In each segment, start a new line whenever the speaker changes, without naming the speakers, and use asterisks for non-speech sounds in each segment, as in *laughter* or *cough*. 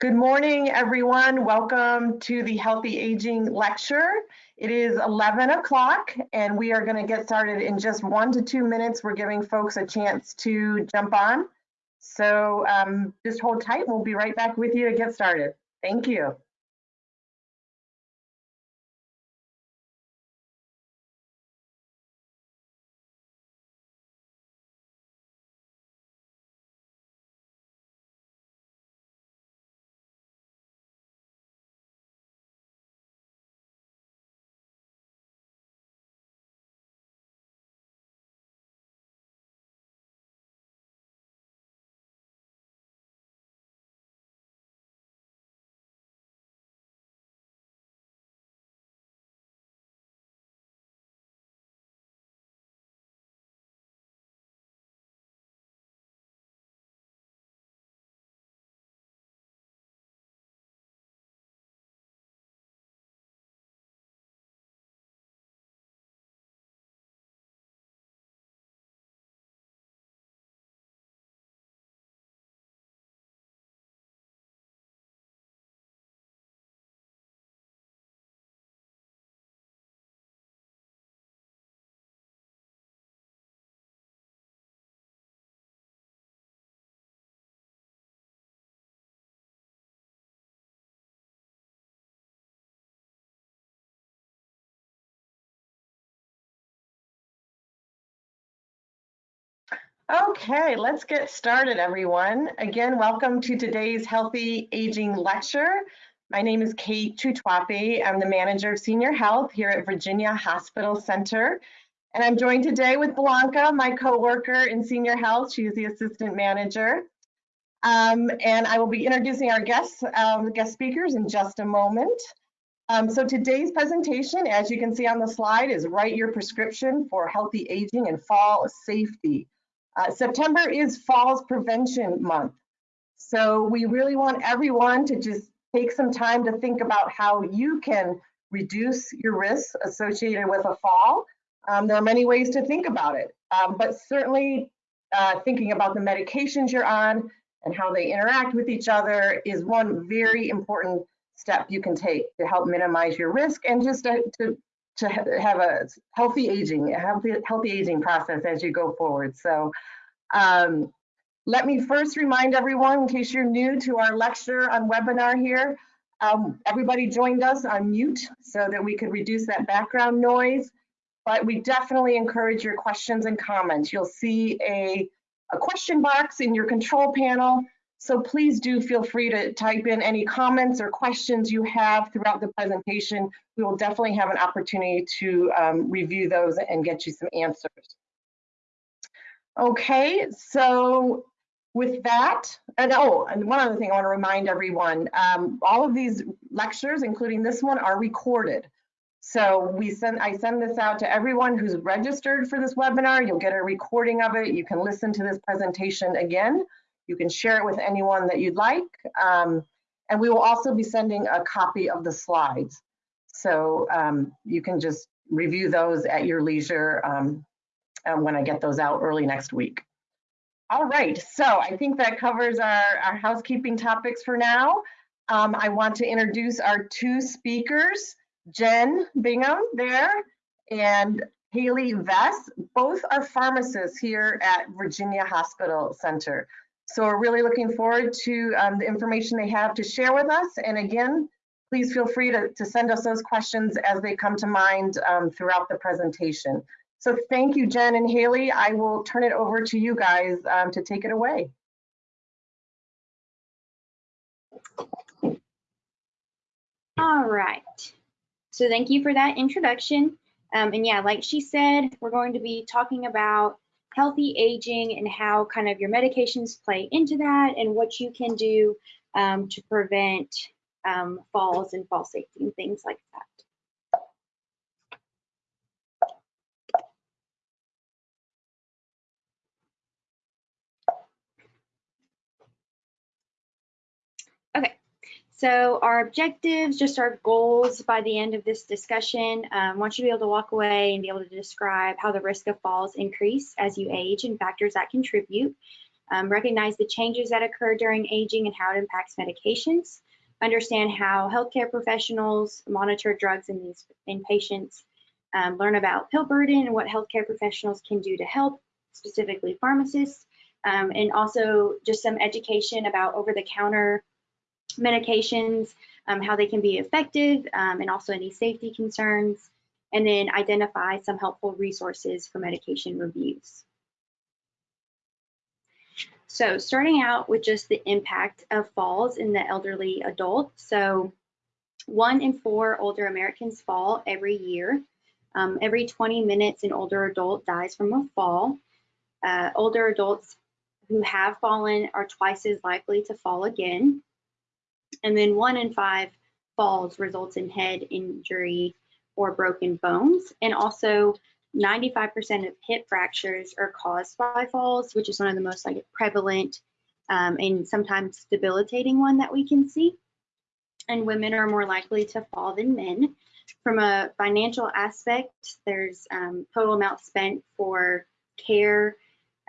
Good morning, everyone. Welcome to the Healthy Aging Lecture. It is 11 o'clock and we are gonna get started in just one to two minutes. We're giving folks a chance to jump on. So um, just hold tight. We'll be right back with you to get started. Thank you. Okay, let's get started, everyone. Again, welcome to today's Healthy Aging Lecture. My name is Kate Tutwapi. I'm the Manager of Senior Health here at Virginia Hospital Center. And I'm joined today with Blanca, my coworker in Senior Health. She is the Assistant Manager. Um, and I will be introducing our guests, um, guest speakers in just a moment. Um, so today's presentation, as you can see on the slide, is Write Your Prescription for Healthy Aging and Fall Safety. Uh, September is Falls Prevention Month. So we really want everyone to just take some time to think about how you can reduce your risks associated with a fall. Um, there are many ways to think about it, um, but certainly uh, thinking about the medications you're on and how they interact with each other is one very important step you can take to help minimize your risk and just to, to, to have a healthy aging, a healthy, healthy aging process as you go forward. So um, let me first remind everyone, in case you're new to our lecture on webinar here, um, everybody joined us on mute so that we could reduce that background noise. But we definitely encourage your questions and comments. You'll see a, a question box in your control panel. So please do feel free to type in any comments or questions you have throughout the presentation. We will definitely have an opportunity to um, review those and get you some answers. Okay, so with that, and oh, and one other thing I want to remind everyone, um, all of these lectures, including this one, are recorded. So we send, I send this out to everyone who's registered for this webinar. You'll get a recording of it. You can listen to this presentation again. You can share it with anyone that you'd like. Um, and we will also be sending a copy of the slides. So um, you can just review those at your leisure um, um, when I get those out early next week. All right, so I think that covers our, our housekeeping topics for now. Um, I want to introduce our two speakers, Jen Bingham there and Haley Vess. Both are pharmacists here at Virginia Hospital Center. So we're really looking forward to um, the information they have to share with us. And again, please feel free to, to send us those questions as they come to mind um, throughout the presentation. So thank you, Jen and Haley. I will turn it over to you guys um, to take it away.
All right. So thank you for that introduction. Um, and yeah, like she said, we're going to be talking about healthy aging and how kind of your medications play into that and what you can do um, to prevent um, falls and fall safety and things like that. So our objectives, just our goals by the end of this discussion, um, want you to be able to walk away and be able to describe how the risk of falls increase as you age and factors that contribute. um, recognize the changes that occur during aging and how it impacts medications, understand how healthcare professionals monitor drugs in these in patients, um, learn about pill burden and what healthcare professionals can do to help, specifically pharmacists, um, and also just some education about over-the-counter medications, um, how they can be effective, um, and also any safety concerns, and then identify some helpful resources for medication reviews. So starting out with just the impact of falls in the elderly adult. So one in four older Americans fall every year. Um, every 20 minutes, an older adult dies from a fall. Uh, older adults who have fallen are twice as likely to fall again. And then one in five falls results in head injury or broken bones. And also 95% of hip fractures are caused by falls, which is one of the most like prevalent um, and sometimes debilitating one that we can see. And women are more likely to fall than men. From a financial aspect, there's um, total amount spent for care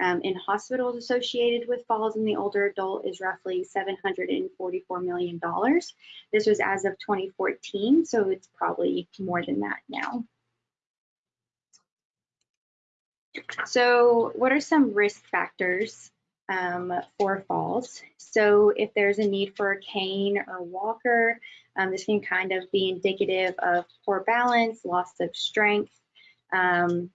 um, in hospitals associated with falls in the older adult is roughly $744 million. This was as of 2014, so it's probably more than that now. So what are some risk factors um, for falls? So if there's a need for a cane or walker, um, this can kind of be indicative of poor balance, loss of strength, um,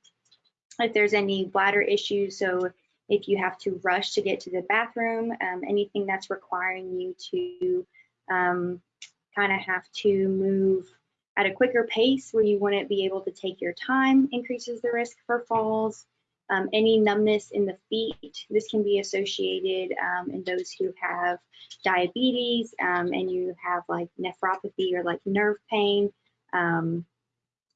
if there's any bladder issues, so if you have to rush to get to the bathroom, um, anything that's requiring you to um, kind of have to move at a quicker pace where you wouldn't be able to take your time increases the risk for falls. Um, any numbness in the feet, this can be associated um, in those who have diabetes um, and you have like neuropathy or like nerve pain um,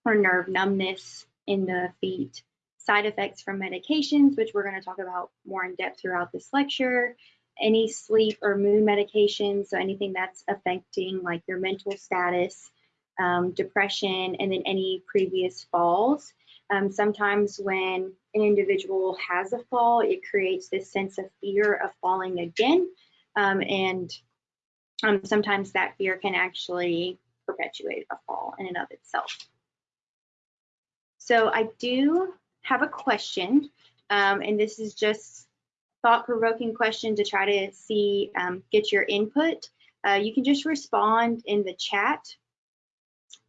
or nerve numbness in the feet side effects from medications, which we're going to talk about more in depth throughout this lecture, any sleep or mood medications, so anything that's affecting like your mental status, um, depression, and then any previous falls. Um, sometimes when an individual has a fall, it creates this sense of fear of falling again. Um, and um, sometimes that fear can actually perpetuate a fall in and of itself. So I do have a question, um, and this is just thought-provoking question to try to see, um, get your input. Uh, you can just respond in the chat.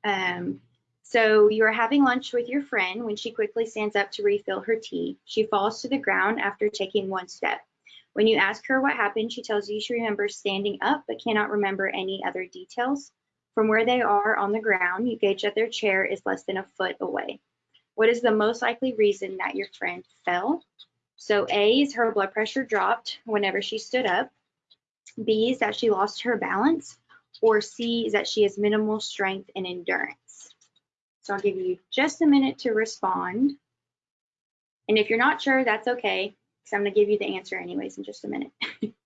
Um, so you are having lunch with your friend when she quickly stands up to refill her tea. She falls to the ground after taking one step. When you ask her what happened, she tells you she remembers standing up but cannot remember any other details. From where they are on the ground, you gauge that their chair is less than a foot away. What is the most likely reason that your friend fell? So A is her blood pressure dropped whenever she stood up. B is that she lost her balance. Or C is that she has minimal strength and endurance. So I'll give you just a minute to respond. And if you're not sure, that's okay, because I'm going to give you the answer anyways in just a minute. *laughs*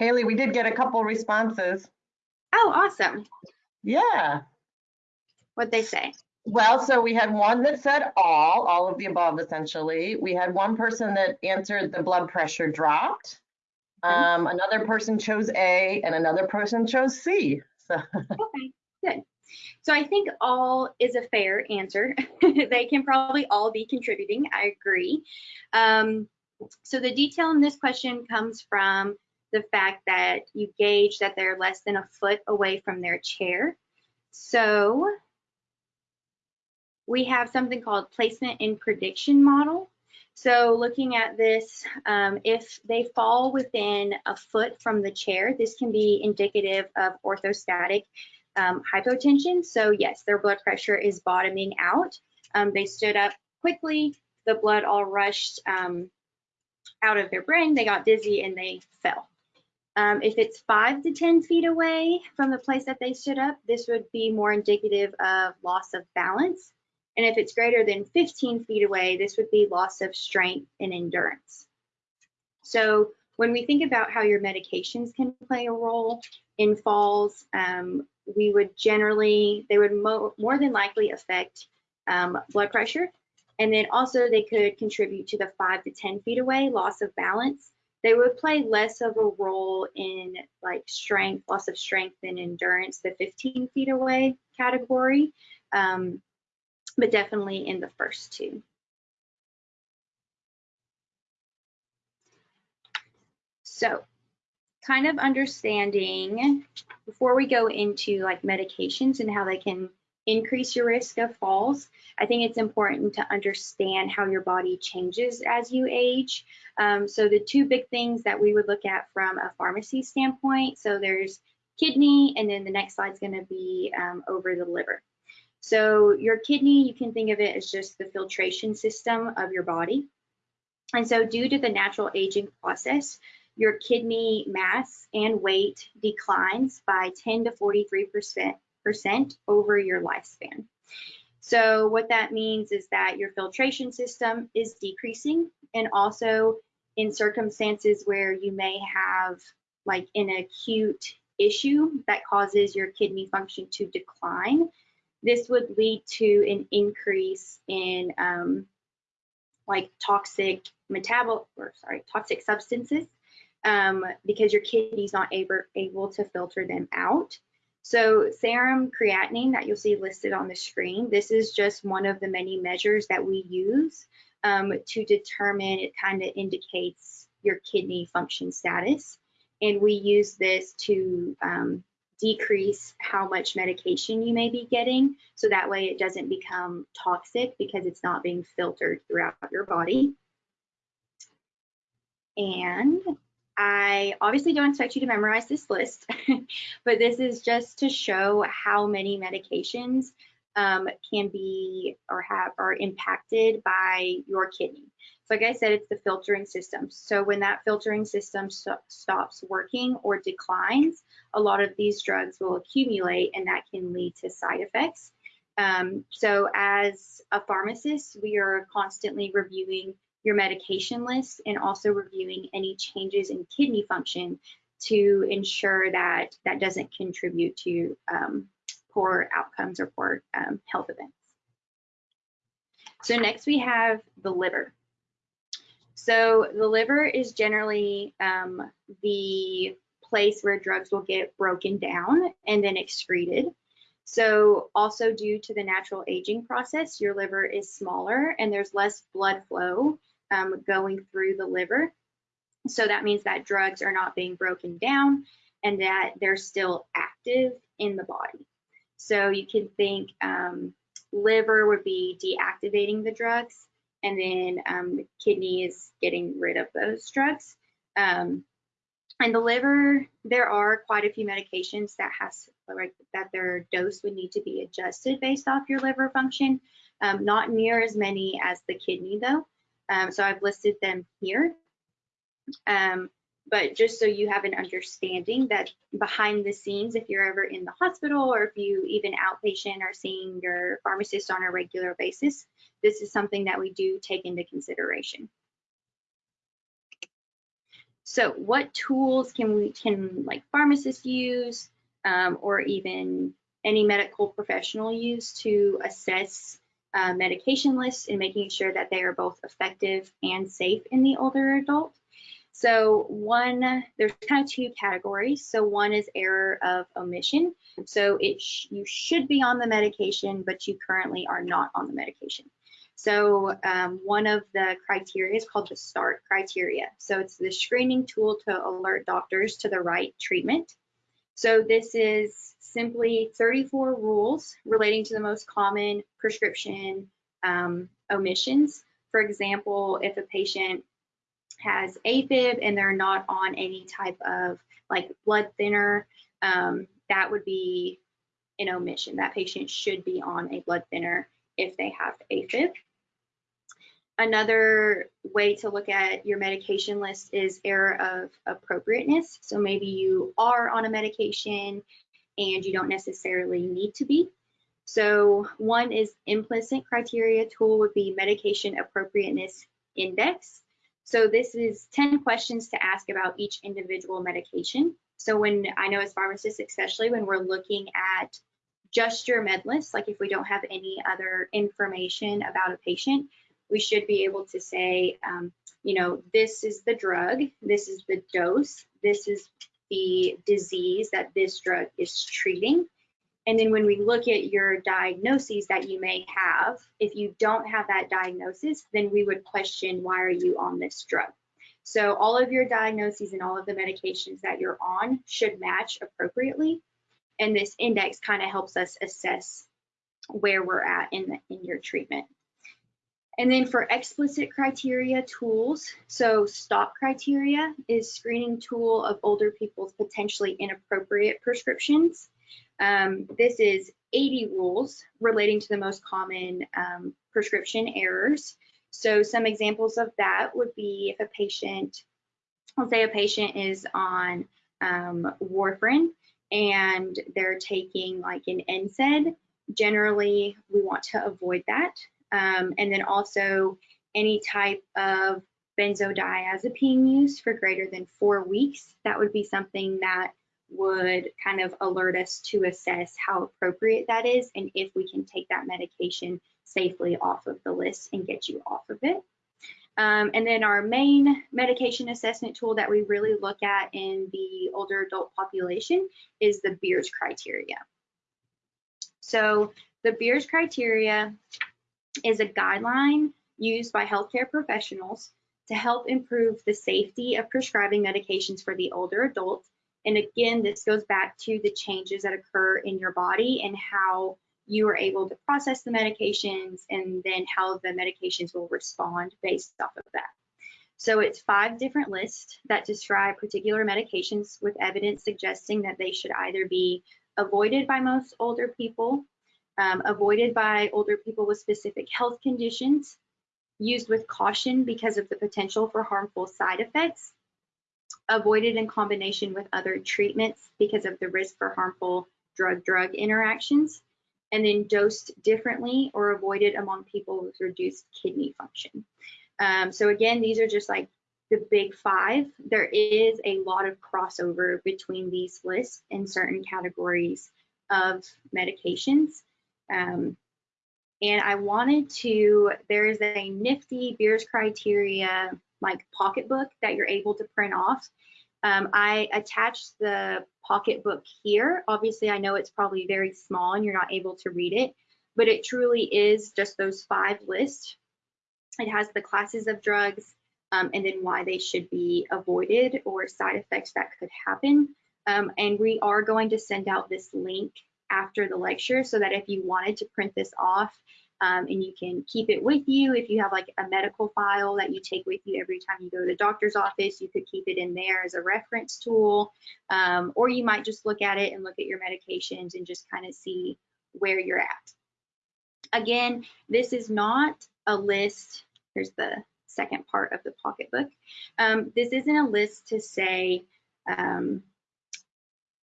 Haley, we did get a couple responses.
oh, awesome.
Yeah.
What'd they say?
Well, so we had one that said all, all of the above essentially. We had one person that answered the blood pressure dropped.
Okay.
Um, another person chose A and another person chose C. So
Okay, good. So I think all is a fair answer. *laughs* they can probably all be contributing. I agree. Um, so the detail in this question comes from the fact that you gauge that they're less than a foot away from their chair. So we have something called placement and prediction model. So looking at this, um, if they fall within a foot from the chair, this can be indicative of orthostatic um, hypotension. So yes, their blood pressure is bottoming out. Um, they stood up quickly, the blood all rushed um, out of their brain, they got dizzy and they fell. Um, if it's five to 10 feet away from the place that they stood up, this would be more indicative of loss of balance. And if it's greater than 15 feet away, this would be loss of strength and endurance. So when we think about how your medications can play a role in falls, um, we would generally, they would mo more than likely affect um, blood pressure. And then also they could contribute to the five to 10 feet away loss of balance. They would play less of a role in like strength, loss of strength and endurance, the 15 feet away category, um, but definitely in the first two. So kind of understanding before we go into like medications and how they can increase your risk of falls, I think it's important to understand how your body changes as you age. Um, so the two big things that we would look at from a pharmacy standpoint, so there's kidney, and then the next slide is going to be um, over the liver. So your kidney, you can think of it as just the filtration system of your body. And so due to the natural aging process, your kidney mass and weight declines by 10 to 43% over your lifespan. So what that means is that your filtration system is decreasing and also in circumstances where you may have like an acute issue that causes your kidney function to decline, this would lead to an increase in um, like toxic metabol or sorry toxic substances um, because your kidney's not able, able to filter them out. So serum creatinine that you'll see listed on the screen, this is just one of the many measures that we use um, to determine, it kind of indicates your kidney function status. And we use this to um, decrease how much medication you may be getting. So that way it doesn't become toxic because it's not being filtered throughout your body. And I obviously don't expect you to memorize this list, *laughs* but this is just to show how many medications um, can be or have are impacted by your kidney. So like I said, it's the filtering system. So when that filtering system st stops working or declines, a lot of these drugs will accumulate and that can lead to side effects. Um, so as a pharmacist, we are constantly reviewing your medication list and also reviewing any changes in kidney function to ensure that that doesn't contribute to um, poor outcomes or poor um, health events. So next we have the liver. So the liver is generally um, the place where drugs will get broken down and then excreted. So also due to the natural aging process, your liver is smaller and there's less blood flow um, going through the liver. So that means that drugs are not being broken down and that they're still active in the body. So you can think um, liver would be deactivating the drugs and then um, the kidney is getting rid of those drugs. Um, and the liver, there are quite a few medications that has like that their dose would need to be adjusted based off your liver function. Um, not near as many as the kidney though. Um, so I've listed them here. Um, but just so you have an understanding that behind the scenes, if you're ever in the hospital or if you even outpatient are seeing your pharmacist on a regular basis, this is something that we do take into consideration. So what tools can we can like pharmacists use um, or even any medical professional use to assess uh, medication lists and making sure that they are both effective and safe in the older adult. So one, there's kind of two categories. So one is error of omission. So it sh you should be on the medication, but you currently are not on the medication. So um, one of the criteria is called the START criteria. So it's the screening tool to alert doctors to the right treatment. So this is simply 34 rules relating to the most common prescription um, omissions. For example, if a patient has AFib and they're not on any type of like blood thinner, um, that would be an omission. That patient should be on a blood thinner if they have AFib. Another way to look at your medication list is error of appropriateness. So maybe you are on a medication and you don't necessarily need to be. So one is implicit criteria tool would be medication appropriateness index. So this is 10 questions to ask about each individual medication. So when I know as pharmacists, especially when we're looking at just your med list, like if we don't have any other information about a patient, we should be able to say, um, you know, this is the drug, this is the dose, this is the disease that this drug is treating. And then when we look at your diagnoses that you may have, if you don't have that diagnosis, then we would question why are you on this drug? So all of your diagnoses and all of the medications that you're on should match appropriately. And this index kind of helps us assess where we're at in, the, in your treatment. And then for explicit criteria tools, so STOPP criteria is screening tool of older people's potentially inappropriate prescriptions. Um, this is 80 rules relating to the most common um, prescription errors. So some examples of that would be if a patient, let's say a patient is on um, warfarin and they're taking like an NSAID, generally we want to avoid that. Um, and then also any type of benzodiazepine use for greater than four weeks. That would be something that would kind of alert us to assess how appropriate that is and if we can take that medication safely off of the list and get you off of it. Um, and then our main medication assessment tool that we really look at in the older adult population is the Beers criteria. So the Beers criteria is a guideline used by healthcare professionals to help improve the safety of prescribing medications for the older adult. And again, this goes back to the changes that occur in your body and how you are able to process the medications and then how the medications will respond based off of that. So it's five different lists that describe particular medications with evidence suggesting that they should either be avoided by most older people um, avoided by older people with specific health conditions, used with caution because of the potential for harmful side effects, avoided in combination with other treatments because of the risk for harmful drug-drug interactions, and then dosed differently or avoided among people with reduced kidney function. Um, so again, these are just like the big five. There is a lot of crossover between these lists in certain categories of medications. Um, and I wanted to, there is a nifty Beers criteria like pocketbook that you're able to print off. Um, I attached the pocketbook here. Obviously, I know it's probably very small and you're not able to read it, but it truly is just those five lists. It has the classes of drugs um, and then why they should be avoided or side effects that could happen. Um, and we are going to send out this link after the lecture so that if you wanted to print this off um, and you can keep it with you, if you have like a medical file that you take with you every time you go to the doctor's office, you could keep it in there as a reference tool. Um, or you might just look at it and look at your medications and just kind of see where you're at. Again, this is not a list. Here's the second part of the pocketbook. Um, this isn't a list to say, um,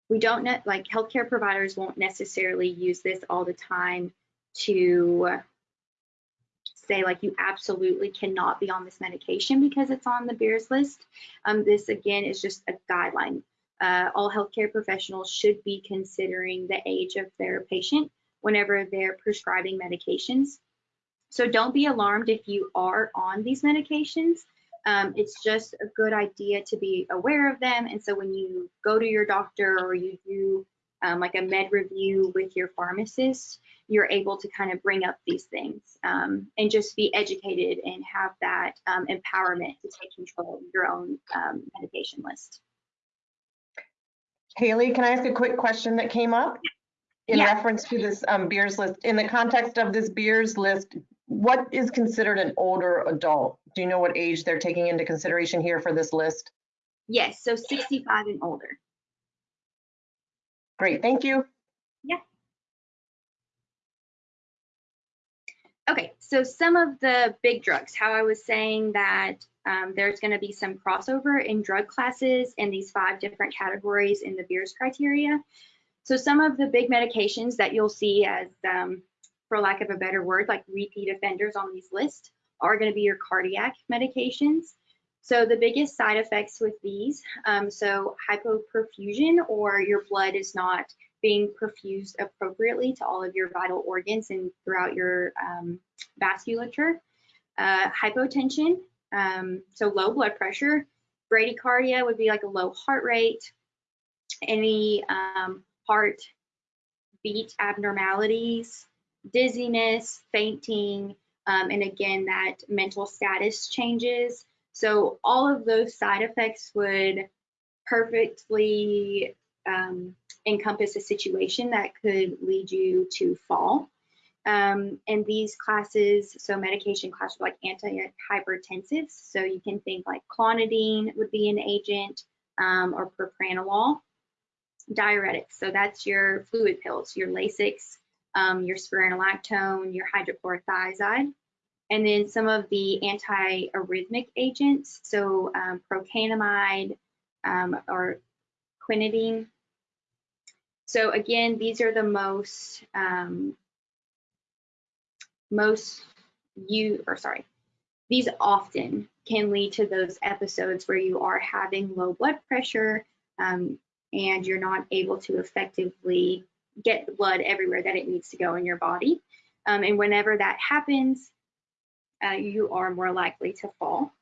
we don't net like healthcare providers won't necessarily use this all the time to say like you absolutely cannot be on this medication because it's on the Beers list. Um, this again is just a guideline. Uh, all healthcare professionals should be considering the age of their patient whenever they're prescribing medications. So don't be alarmed if you are on these medications. Um, it's just a good idea to be aware of them. And so when you go to your doctor or you do um, like a med review with your pharmacist, you're able to kind of bring up these things um, and just be educated and have that um, empowerment to take control of your own um, medication list.
Haley, can I ask a quick question that came up? In yeah. reference to this um, Beers list, in the context of this Beers list, what is considered an older adult? Do you know what age they're taking into consideration here for this list?
Yes, so 65 and older.
Great, thank you.
Yeah. Okay, so some of the big drugs, how I was saying that um, there's going to be some crossover in drug classes in these five different categories in the Beers criteria. So some of the big medications that you'll see as um, for lack of a better word, like repeat offenders on these lists are going to be your cardiac medications. So the biggest side effects with these, um, so hypoperfusion or your blood is not being perfused appropriately to all of your vital organs and throughout your um, vasculature. Uh, hypotension, um, so low blood pressure. Bradycardia would be like a low heart rate. Any um, heart beat abnormalities, dizziness, fainting, um, and again, that mental status changes. So all of those side effects would perfectly um, encompass a situation that could lead you to fall. Um, and these classes, so medication classes like antihypertensives, so you can think like clonidine would be an agent um, or propranolol. Diuretics, so that's your fluid pills, your Lasix, um, your spironolactone, your hydrochlorothiazide. And then some of the antiarrhythmic agents, so um, procainamide um, or quinidine. So again, these are the most um, most you or sorry, these often can lead to those episodes where you are having low blood pressure um, and you're not able to effectively get the blood everywhere that it needs to go in your body. Um, and whenever that happens, uh, you are more likely to fall.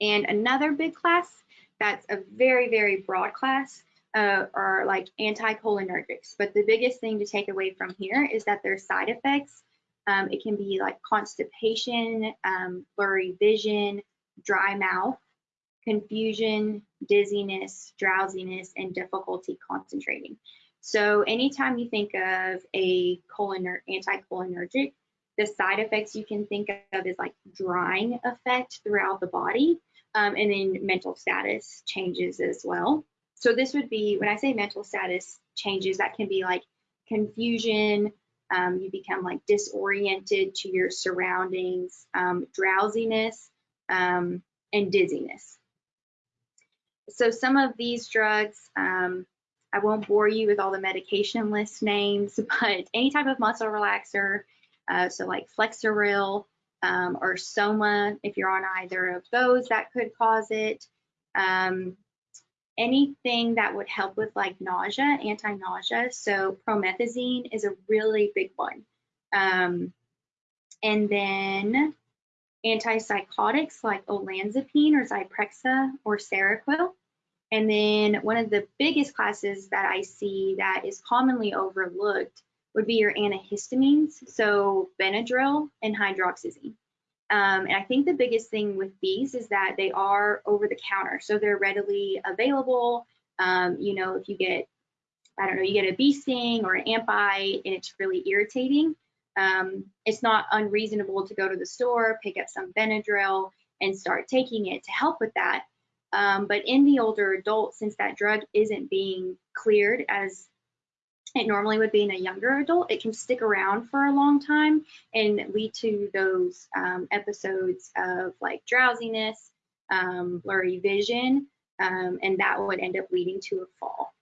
And another big class that's a very, very broad class uh, are like anticholinergics. But the biggest thing to take away from here is that there's side effects, um, it can be like constipation, um, blurry vision, dry mouth, confusion, dizziness, drowsiness, and difficulty concentrating. So anytime you think of a choliner anticholinergic, the side effects you can think of is like drying effect throughout the body, um, and then mental status changes as well. So this would be, when I say mental status changes, that can be like confusion, um, you become like disoriented to your surroundings, um, drowsiness, um, and dizziness. So some of these drugs, um, I won't bore you with all the medication list names, *laughs* but any type of muscle relaxer, uh, so like Flexeril um, or Soma, if you're on either of those, that could cause it. Um, anything that would help with like nausea, anti-nausea. So promethazine is a really big one. Um, and then antipsychotics like olanzapine or Zyprexa or Seroquel. And then one of the biggest classes that I see that is commonly overlooked would be your antihistamines, so Benadryl and hydroxyzine. Um, and I think the biggest thing with these is that they are over the counter, so they're readily available. Um, you know, if you get, I don't know, you get a bee sting or an ant bite and it's really irritating, um, it's not unreasonable to go to the store, pick up some Benadryl, and start taking it to help with that. Um, but in the older adult, since that drug isn't being cleared as it normally would be in a younger adult, it can stick around for a long time and lead to those um, episodes of like drowsiness, um, blurry vision, um, and that would end up leading to a fall.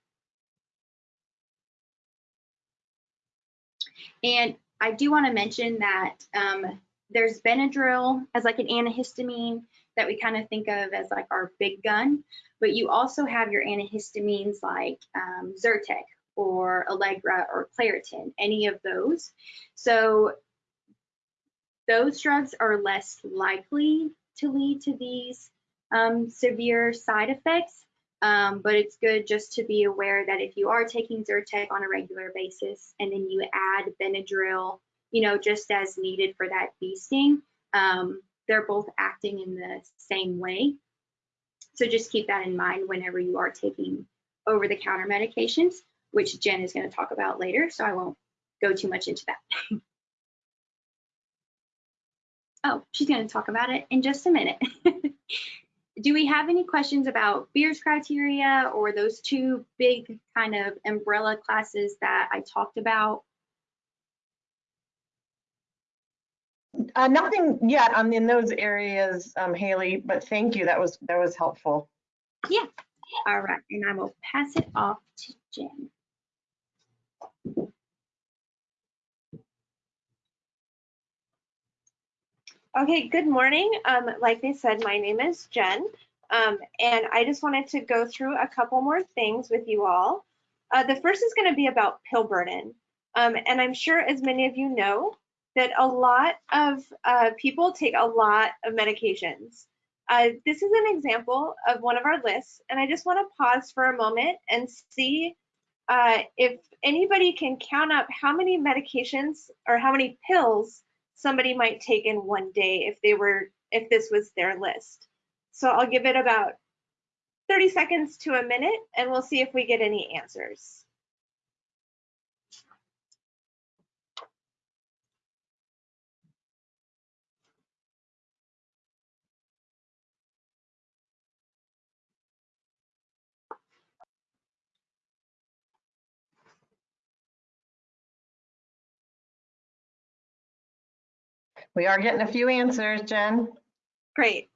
And I do want to mention that um, there's Benadryl as like an antihistamine that we kind of think of as like our big gun, but you also have your antihistamines like um, Zyrtec or Allegra or Claritin, any of those. So those drugs are less likely to lead to these um, severe side effects, um, but it's good just to be aware that if you are taking Zyrtec on a regular basis and then you add Benadryl, you know, just as needed for that bee sting, um, they're both acting in the same way. So just keep that in mind whenever you are taking over-the-counter medications, which Jen is going to talk about later, so I won't go too much into that. *laughs* oh, she's going to talk about it in just a minute. *laughs* Do we have any questions about Beers criteria or those two big kind of umbrella classes that I talked about?
Uh, nothing yet on in those areas, um, Haley, but thank you. That was that was helpful.
Yeah. All right, and I will pass it off to Jen.
Okay, good morning. Um, like they said, my name is Jen, um, and I just wanted to go through a couple more things with you all. Uh, the first is going to be about pill burden. Um, and I'm sure as many of you know that a lot of uh, people take a lot of medications. Uh, this is an example of one of our lists, and I just want to pause for a moment and see uh, if anybody can count up how many medications or how many pills somebody might take in one day if they were if this was their list. So I'll give it about 30 seconds to a minute and we'll see if we get any answers.
We are getting a few answers, Jen.
Great.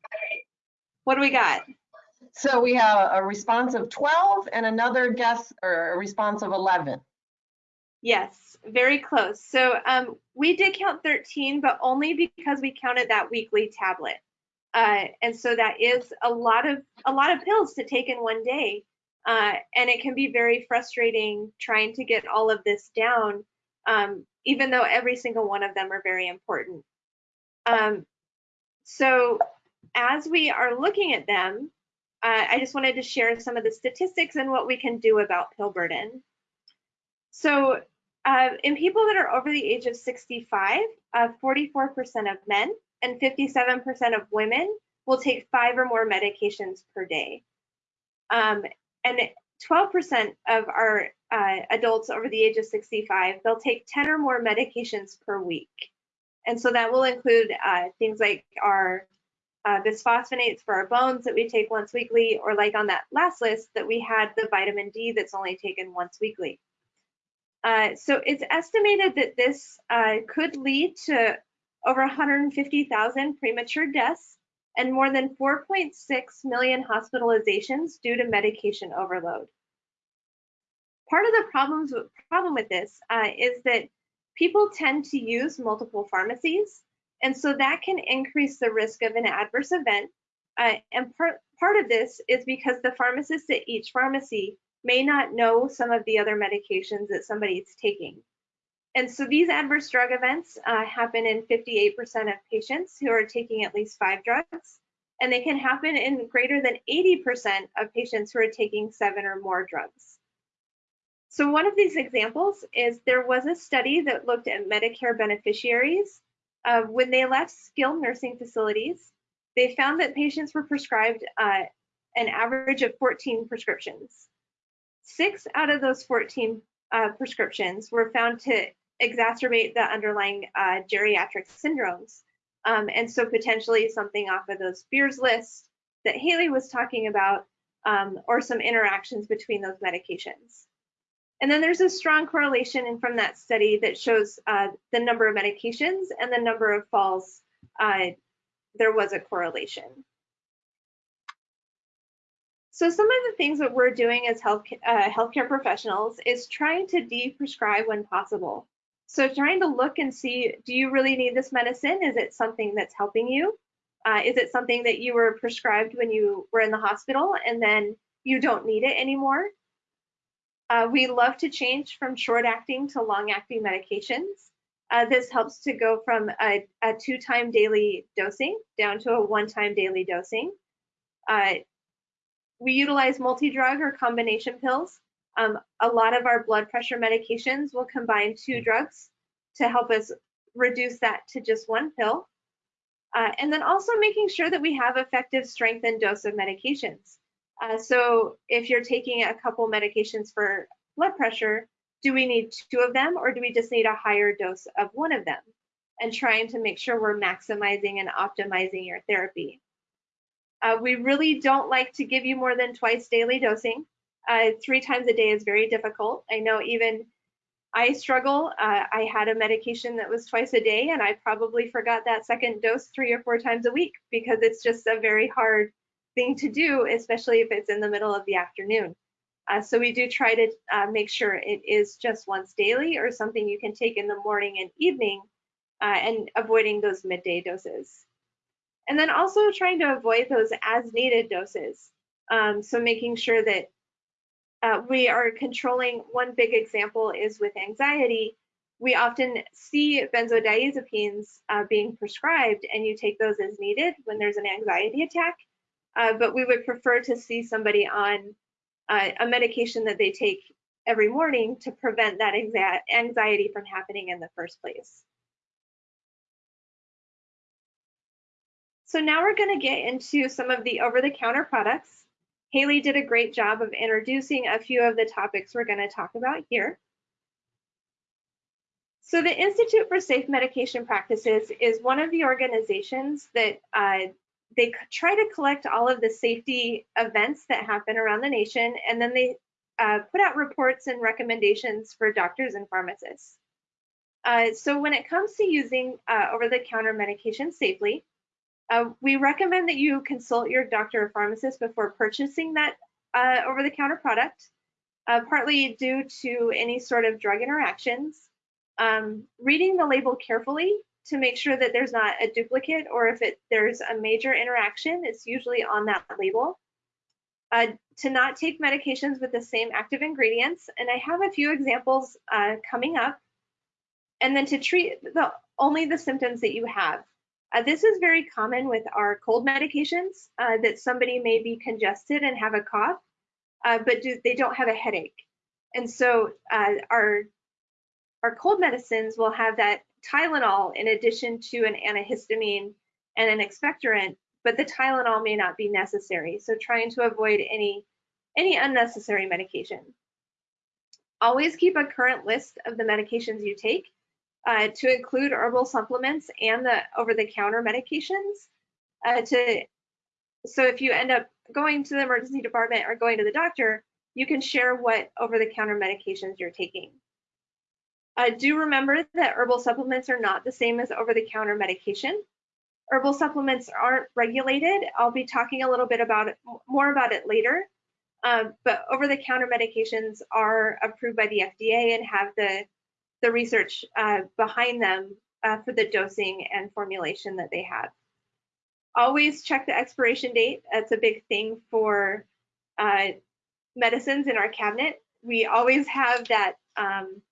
What do we got?
So we have a response of 12 and another guess or a response of 11.
Yes, very close. So um, we did count 13, but only because we counted that weekly tablet. Uh, and so that is a lot of a lot of pills to take in one day. Uh, and it can be very frustrating trying to get all of this down, um, even though every single one of them are very important. Um, so as we are looking at them, uh, I just wanted to share some of the statistics and what we can do about pill burden. So uh, in people that are over the age of 65, 44% uh, of men and 57% of women will take five or more medications per day. Um, and 12% of our uh, adults over the age of 65, they'll take 10 or more medications per week. And so that will include uh, things like our uh, bisphosphonates for our bones that we take once weekly, or like on that last list that we had the vitamin D that's only taken once weekly. Uh, so it's estimated that this uh, could lead to over 150,000 premature deaths and more than 4.6 million hospitalizations due to medication overload. Part of the problems, problem with this uh, is that people tend to use multiple pharmacies and so that can increase the risk of an adverse event. Uh, and part, part of this is because the pharmacist at each pharmacy may not know some of the other medications that somebody is taking. And so these adverse drug events uh, happen in 58% of patients who are taking at least five drugs, and they can happen in greater than 80% of patients who are taking seven or more drugs. So one of these examples is there was a study that looked at Medicare beneficiaries uh, when they left skilled nursing facilities, they found that patients were prescribed uh, an average of 14 prescriptions. Six out of those 14 uh, prescriptions were found to exacerbate the underlying uh, geriatric syndromes. Um, and so potentially something off of those Beers list that Haley was talking about, um, or some interactions between those medications. And then there's a strong correlation from that study that shows uh, the number of medications and the number of falls. Uh, there was a correlation. So some of the things that we're doing as health, uh, healthcare professionals is trying to de-prescribe when possible. So trying to look and see, do you really need this medicine? Is it something that's helping you? Uh, is it something that you were prescribed when you were in the hospital and then you don't need it anymore? Uh, we love to change from short acting to long acting medications. Uh, this helps to go from a, a two time daily dosing down to a one time daily dosing. Uh, we utilize multi drug or combination pills. Um, a lot of our blood pressure medications will combine two drugs to help us reduce that to just one pill. Uh, and then also making sure that we have effective strength and dose of medications. Uh, so if you're taking a couple medications for blood pressure, do we need two of them or do we just need a higher dose of one of them? And trying to make sure we're maximizing and optimizing your therapy. Uh, we really don't like to give you more than twice daily dosing. Uh, three times a day is very difficult. I know even I struggle. Uh, I had a medication that was twice a day, and I probably forgot that second dose three or four times a week because it's just a very hard thing to do, especially if it's in the middle of the afternoon. Uh, so we do try to uh, make sure it is just once daily or something you can take in the morning and evening uh, and avoiding those midday doses. And then also trying to avoid those as needed doses. Um, so making sure that uh, we are controlling, one big example is with anxiety. We often see benzodiazepines uh, being prescribed and you take those as needed when there's an anxiety attack. Uh, but we would prefer to see somebody on uh, a medication that they take every morning to prevent that anxiety from happening in the first place. So now we're going to get into some of the over-the-counter products. Haley did a great job of introducing a few of the topics we're going to talk about here. So the Institute for Safe Medication Practices is one of the organizations that uh, they try to collect all of the safety events that happen around the nation, and then they uh, put out reports and recommendations for doctors and pharmacists. Uh, so when it comes to using uh, over-the-counter medication safely, uh, we recommend that you consult your doctor or pharmacist before purchasing that uh, over-the-counter product, uh, partly due to any sort of drug interactions. Um, reading the label carefully to make sure that there's not a duplicate or if it, there's a major interaction, it's usually on that label. Uh, to not take medications with the same active ingredients, and I have a few examples uh, coming up. And then to treat the, only the symptoms that you have. Uh, this is very common with our cold medications uh, that somebody may be congested and have a cough, uh, but do, they don't have a headache. And so uh, our, our cold medicines will have that Tylenol in addition to an antihistamine and an expectorant, but the Tylenol may not be necessary. So trying to avoid any, any unnecessary medication. Always keep a current list of the medications you take uh, to include herbal supplements and the over-the-counter medications. Uh, to so if you end up going to the emergency department or going to the doctor, you can share what over-the-counter medications you're taking. Uh, do remember that herbal supplements are not the same as over-the-counter medication. Herbal supplements aren't regulated. I'll be talking a little bit about it, more about it later. Um, but over-the-counter medications are approved by the FDA and have the the research uh, behind them uh, for the dosing and formulation that they have. Always check the expiration date. That's a big thing for uh, medicines in our cabinet. We always have that um,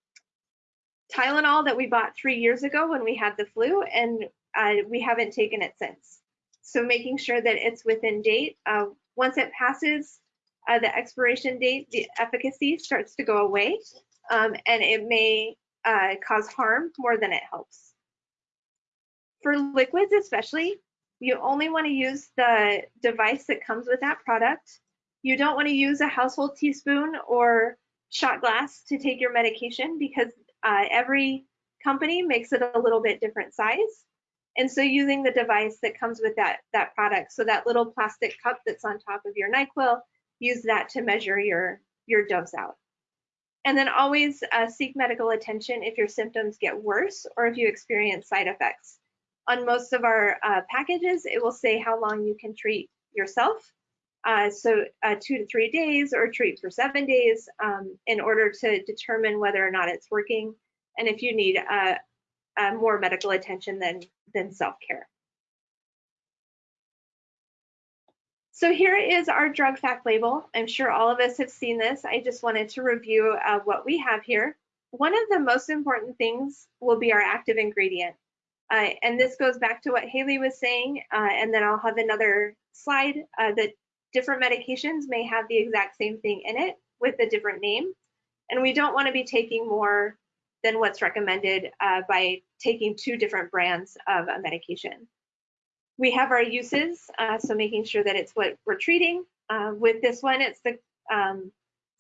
Tylenol that we bought three years ago when we had the flu, and uh, we haven't taken it since. So making sure that it's within date. Uh, once it passes uh, the expiration date, the efficacy starts to go away, um, and it may uh, cause harm more than it helps. For liquids especially, you only want to use the device that comes with that product. You don't want to use a household teaspoon or shot glass to take your medication because uh, every company makes it a little bit different size. And so using the device that comes with that, that product, so that little plastic cup that's on top of your NyQuil, use that to measure your, your dose out. And then always uh, seek medical attention if your symptoms get worse or if you experience side effects. On most of our uh, packages, it will say how long you can treat yourself. Uh, so uh, two to three days or treat for seven days um, in order to determine whether or not it's working and if you need uh, uh, more medical attention than, than self-care. So here is our drug fact label. I'm sure all of us have seen this. I just wanted to review uh, what we have here. One of the most important things will be our active ingredient. Uh, and this goes back to what Haley was saying, and then I'll have another slide that different medications may have the exact same thing in it with a different name. And we don't want to be taking more than what's recommended uh, by taking two different brands of a medication. We have our uses, uh, so making sure that it's what we're treating. Uh, with this one, it's the um,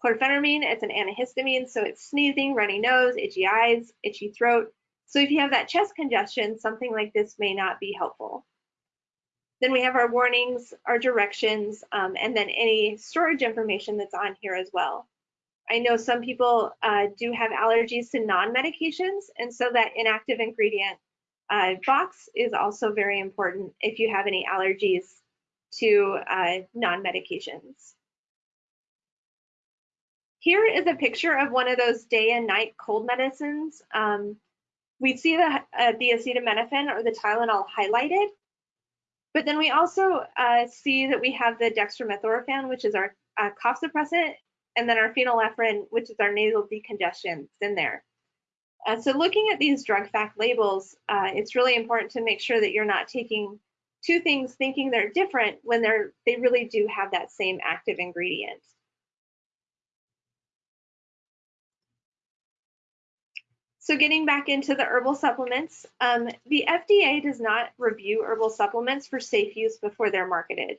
chlorpheniramine. It's an antihistamine, so it's sneezing, runny nose, itchy eyes, itchy throat. So if you have that chest congestion, something like this may not be helpful. Then we have our warnings, our directions, um, and then any storage information that's on here as well. I know some people uh, do have allergies to non-medications, and so that inactive ingredient uh, box is also very important if you have any allergies to uh, non-medications. Here is a picture of one of those day and night cold medicines. Um, we see the, uh, the acetaminophen or the Tylenol highlighted, but then we also uh, see that we have the dextromethorphan, which is our uh, cough suppressant, and then our phenylephrine, which is our nasal decongestant in there. Uh, so looking at these drug fact labels, uh, it's really important to make sure that you're not taking two things thinking they're different when they're they really do have that same active ingredient. So getting back into the herbal supplements, um, the FDA does not review herbal supplements for safe use before they're marketed.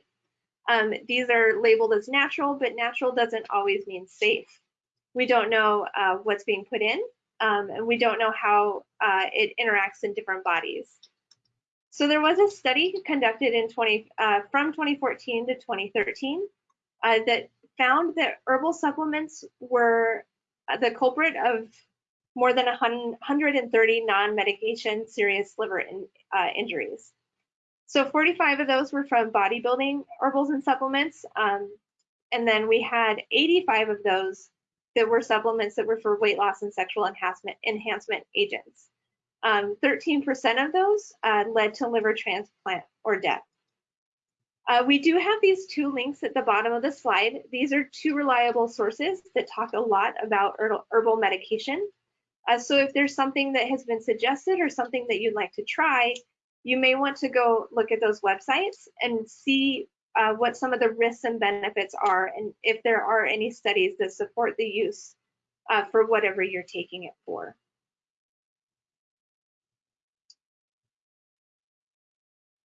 Um, these are labeled as natural, but natural doesn't always mean safe. We don't know uh, what's being put in, um, and we don't know how uh, it interacts in different bodies. So there was a study conducted in 20, uh, from 2014 to 2013 uh, that found that herbal supplements were uh, the culprit of more than 130 non-medication serious liver in, uh, injuries. So 45 of those were from bodybuilding herbals and supplements. Um, and then we had 85 of those that were supplements that were for weight loss and sexual enhancement, enhancement agents. 13% um, of those uh, led to liver transplant or death. Uh, we do have these two links at the bottom of the slide. These are two reliable sources that talk a lot about herbal medication. Uh, so if there's something that has been suggested or something that you'd like to try, you may want to go look at those websites and see uh, what some of the risks and benefits are and if there are any studies that support the use uh, for whatever you're taking it for.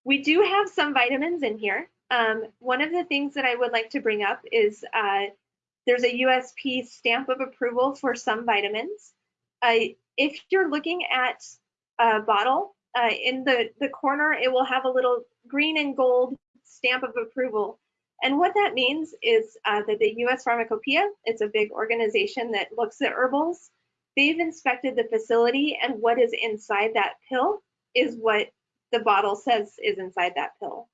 We do have some vitamins in here. Um, one of the things that I would like to bring up is uh, there's a USP stamp of approval for some vitamins. Uh, if you're looking at a bottle, uh, in the, the corner, it will have a little green and gold stamp of approval. And what that means is uh, that the US Pharmacopoeia, it's a big organization that looks at herbals, they've inspected the facility and what is inside that pill is what the bottle says is inside that pill.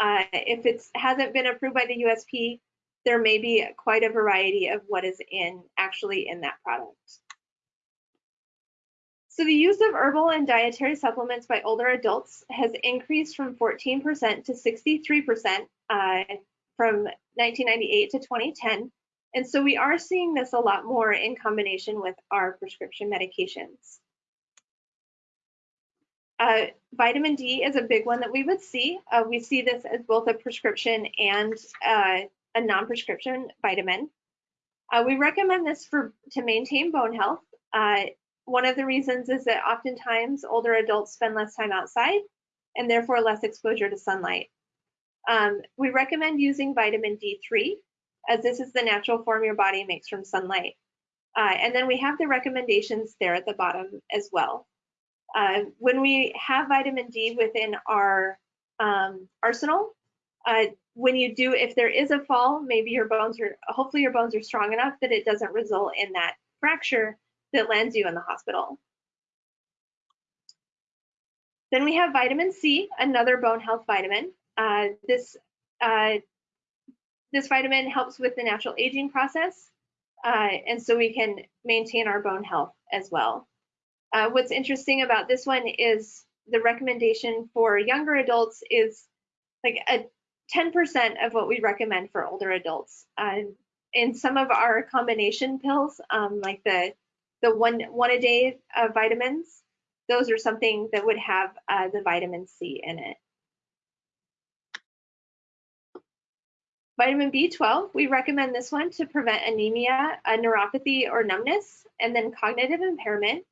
Uh, if it hasn't been approved by the USP, there may be quite a variety of what is in actually in that product. So the use of herbal and dietary supplements by older adults has increased from 14% to 63% uh, from 1998 to 2010. And so we are seeing this a lot more in combination with our prescription medications. Uh, vitamin D is a big one that we would see. Uh, we see this as both a prescription and uh, a non-prescription vitamin. Uh, we recommend this for to maintain bone health. One of the reasons is that oftentimes older adults spend less time outside and therefore less exposure to sunlight. Um, we recommend using vitamin D3 as this is the natural form your body makes from sunlight. Uh, and then we have the recommendations there at the bottom as well. Uh, when we have vitamin D within our um, arsenal, uh, when you do, if there is a fall, maybe your bones are, hopefully your bones are strong enough that it doesn't result in that fracture that lands you in the hospital. Then we have vitamin C, another bone health vitamin. Uh, this, uh, this vitamin helps with the natural aging process, uh, and so we can maintain our bone health as well. Uh, what's interesting about this one is the recommendation for younger adults is like a 10% of what we recommend for older adults. Uh, in some of our combination pills, um, like the the one one a day uh, vitamins, those are something that would have uh, the vitamin C in it. Vitamin B12, we recommend this one to prevent anemia, neuropathy, or numbness, and then cognitive impairment.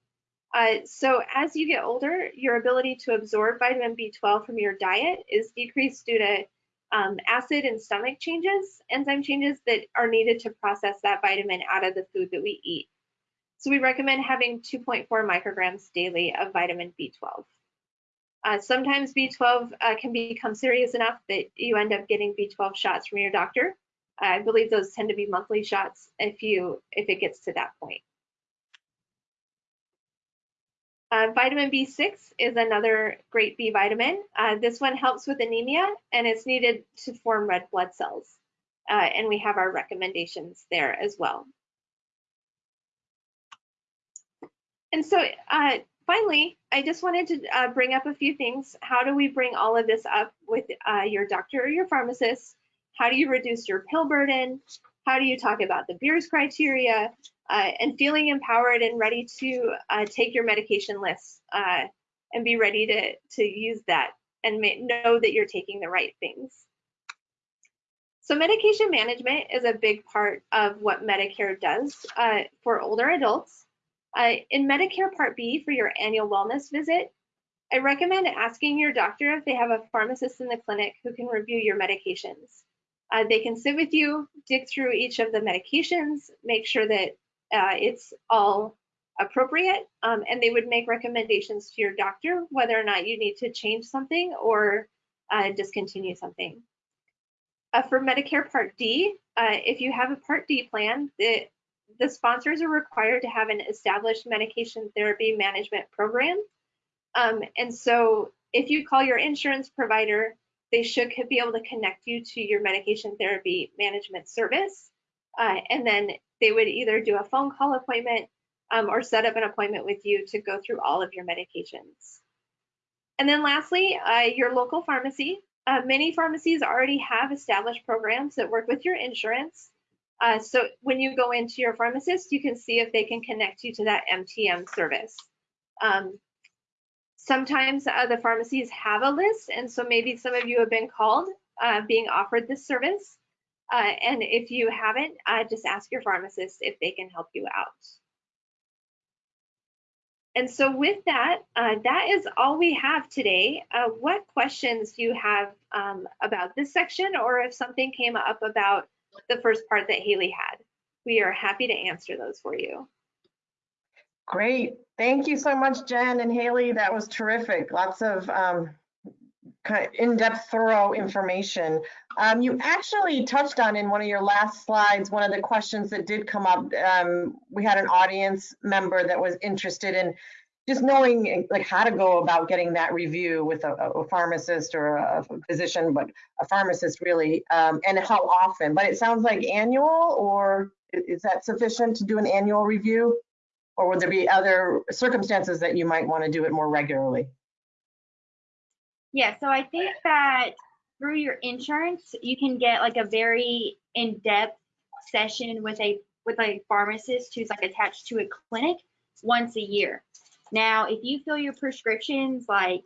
Uh, so as you get older, your ability to absorb vitamin B12 from your diet is decreased due to um, acid and stomach changes, enzyme changes that are needed to process that vitamin out of the food that we eat. So we recommend having 2.4 micrograms daily of vitamin B12. Uh, sometimes B12 uh, can become serious enough that you end up getting B12 shots from your doctor. I believe those tend to be monthly shots if you if it gets to that point. Uh, vitamin B6 is another great B vitamin. Uh, this one helps with anemia and it's needed to form red blood cells. Uh, and we have our recommendations there as well. And so uh, finally, I just wanted to uh, bring up a few things. How do we bring all of this up with uh, your doctor or your pharmacist? How do you reduce your pill burden? How do you talk about the Beers criteria? Uh, and feeling empowered and ready to uh, take your medication list uh, and be ready to, to use that and know that you're taking the right things. So medication management is a big part of what Medicare does uh, for older adults. Uh, in Medicare Part B for your annual wellness visit, I recommend asking your doctor if they have a pharmacist in the clinic who can review your medications. Uh, they can sit with you, dig through each of the medications, make sure that uh, it's all appropriate, um, and they would make recommendations to your doctor whether or not you need to change something or uh, discontinue something. Uh, for Medicare Part D, uh, if you have a Part D plan, the, the sponsors are required to have an established medication therapy management program. Um, and so if you call your insurance provider, they should be able to connect you to your medication therapy management service. Uh, and then they would either do a phone call appointment um, or set up an appointment with you to go through all of your medications. And then lastly, uh, your local pharmacy. Uh, many pharmacies already have established programs that work with your insurance. Uh, so when you go into your pharmacist, you can see if they can connect you to that MTM service. Um, sometimes uh, the pharmacies have a list, and so maybe some of you have been called uh, being offered this service. Uh, and if you haven't, uh, just ask your pharmacist if they can help you out. And so with that, uh, that is all we have today. What questions do you have um, about this section or if something came up about the first part that Haley had? We are happy to answer those for you.
Great. Thank you so much, Jen and Haley. That was terrific. Lots of um, kind of in-depth, thorough information. Um, you actually touched on in one of your last slides, one of the questions that did come up. Um, we had an audience member that was interested in just knowing like how to go about getting that review with a, a pharmacist or a, physician, but a pharmacist really, um, and how often. But it sounds like annual, or is that sufficient to do an annual review? Or would there be other circumstances that you might want to do it more regularly?
Yeah, so I think that through your insurance, you can get like a very in-depth session with a with a pharmacist who's like attached to a clinic once a year. Now, if you fill your prescriptions like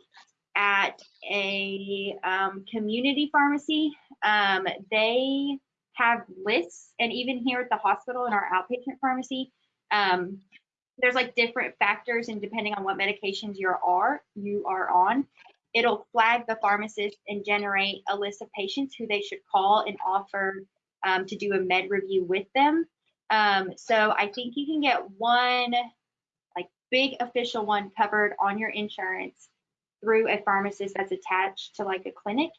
at a um, community pharmacy, um, they have lists, and even here at the hospital in our outpatient pharmacy, um, there's like different factors, and depending on what medications you are you are on, it'll flag the pharmacist and generate a list of patients who they should call and offer um, to do a med review with them. Um, so I think you can get one big official one covered on your insurance through a pharmacist that's attached to like a clinic.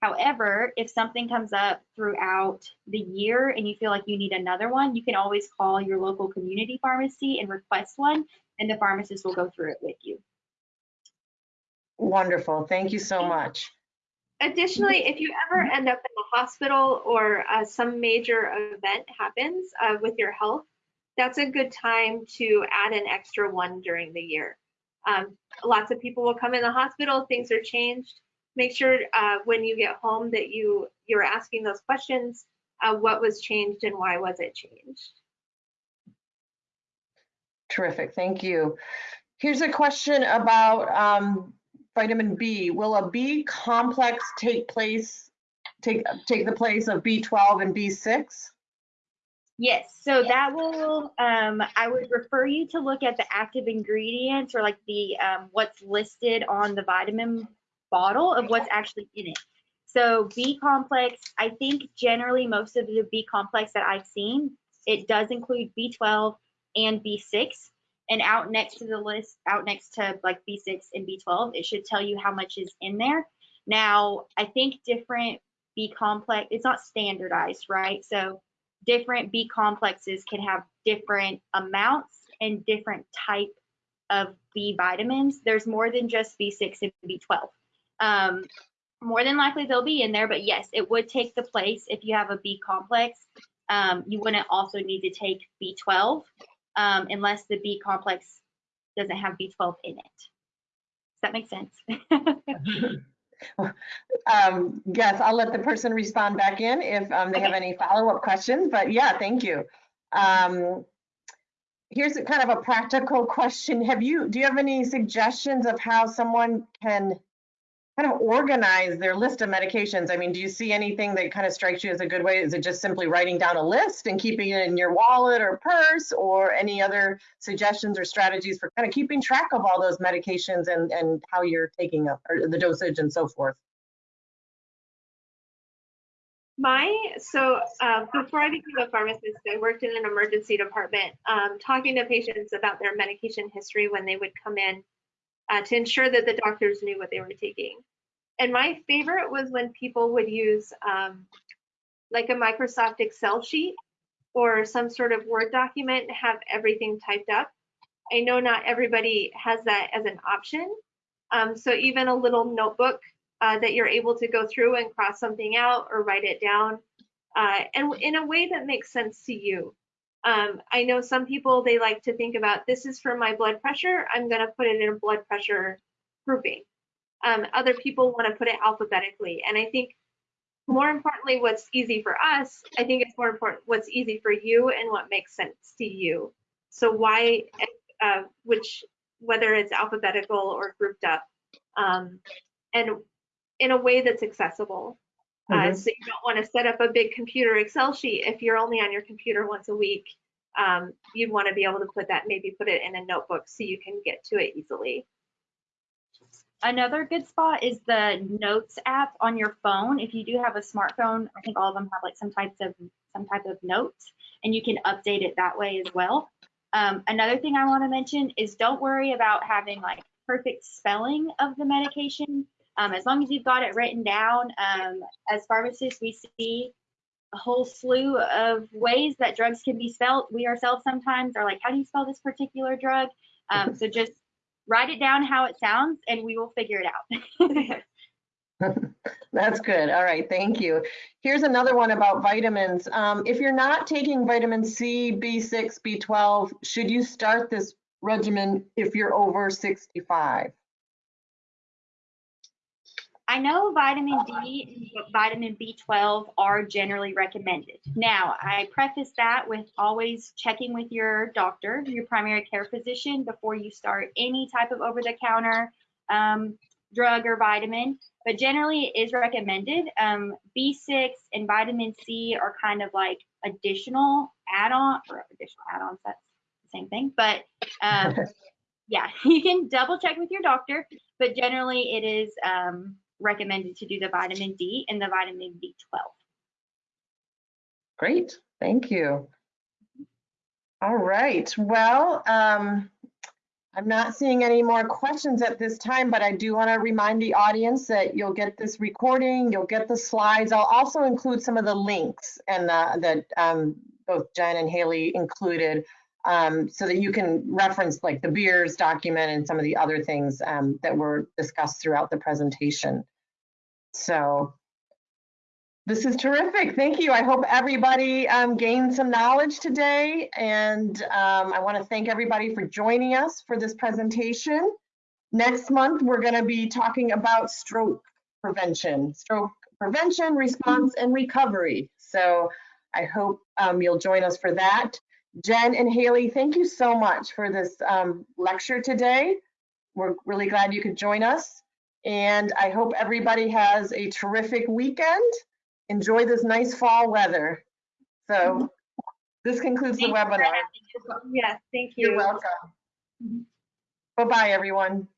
However, if something comes up throughout the year and you feel like you need another one, you can always call your local community pharmacy and request one, and the pharmacist will go through it with you.
Wonderful. Thank you so much.
Additionally, if you ever end up in the hospital or uh, some major event happens uh, with your health, that's a good time to add an extra one during the year. Um, lots of people will come in the hospital, things are changed. Make sure uh, when you get home that you you're asking those questions. Uh, what was changed and why was it changed?
Terrific. Thank you. Here's a question about um, vitamin B, will a B complex take place, take, take the place of B12 and B6?
Yes, so that will, um, I would refer you to look at the active ingredients or like the, um, what's listed on the vitamin bottle of what's actually in it. So B complex, I think generally most of the B complex that I've seen, it does include B12 and B6 and out next to the list, out next to like B6 and B12, it should tell you how much is in there. Now, I think different B complex, it's not standardized, right? So different B complexes can have different amounts and different type of B vitamins. There's more than just B6 and B12. Um, more than likely they'll be in there, but yes, it would take the place if you have a B complex. Um, you wouldn't also need to take B12 um, unless the B complex doesn't have B12 in it. Does that make sense? *laughs*
Um, yes, I'll let the person respond back in if um, they have any follow-up questions, but yeah, thank you. Um, here's a kind of a practical *laughs* question. Have you, do you have any suggestions of how someone can kind of organize their list of medications? I mean, do you see anything that kind of strikes you as a good way? Is it just simply writing down a list and keeping it in your wallet or purse or any other suggestions or strategies for kind of keeping track of all those medications and, and how you're taking them or the dosage and so forth?
My, so uh, before I became a pharmacist, I worked in an emergency department, um, talking to patients about their medication history when they would come in uh, to ensure that the doctors knew what they were taking. And my favorite was when people would use um, like a Microsoft Excel sheet or some sort of Word document and have everything typed up. I know not everybody has that as an option. Um, so even a little notebook uh, that you're able to go through and cross something out or write it down uh, and in a way that makes sense to you. Um, I know some people, they like to think about this is for my blood pressure. I'm going to put it in a blood pressure grouping. Um, other people want to put it alphabetically. And I think more importantly, what's easy for us, I think it's more important what's easy for you and what makes sense to you. So why, uh, which, whether it's alphabetical or grouped up, um, and in a way that's accessible. Uh,
Mhm.
so you don't want to set up a big computer Excel sheet if you're only on your computer once a week. Um, you'd want to be able to put that, maybe put it in a notebook so you can get to it easily.
Another good spot is the Notes app on your phone. If you do have a smartphone, I think all of them have like some types of some type of notes, and you can update it that way as well. Um, another thing I want to mention is don't worry about having like perfect spelling of the medication. Um, as long as you've got it written down, um, as pharmacists, we see a whole slew of ways that drugs can be spelled. We ourselves sometimes are like, how do you spell this particular drug? Um, *laughs* so just write it down how it sounds and we will figure it out. *laughs* *laughs*
That's good. All right, thank you. Here's another one about vitamins. Um, if you're not taking vitamin C, B6, B12, should you start this regimen if you're over 65?
I know vitamin D and vitamin B12 are generally recommended. Now, I preface that with always checking with your doctor, your primary care physician, before you start any type of over the counter um, drug or vitamin. But generally, it is recommended. Um, B6 and vitamin C are kind of like additional add on or additional add ons, that's the same thing. But um, *laughs* yeah, *laughs* you can double check with your doctor, but generally, it is. Recommended to do the vitamin D and the vitamin B12.
Great, thank you. All right, well, um, I'm not seeing any more questions at this time, but I do want to remind the audience that you'll get this recording, you'll get the slides. I'll also include some of the links and uh, that um, both Jen and Haley included um, so that you can reference like the Beers document and some of the other things um, that were discussed throughout the presentation. So this is terrific. Thank you. I hope everybody um, gained some knowledge today. And um, I want to thank everybody for joining us for this presentation. Next month, we're going to be talking about stroke prevention, stroke prevention, response, and recovery. So I hope um, you'll join us for that. Jen and Haley, thank you so much for this um, lecture today. We're really glad you could join us. And I hope everybody has a terrific weekend. Enjoy this nice fall weather. So this concludes the
Thank for
webinar.
Yes, thank you.
You're welcome. Bye-bye, everyone.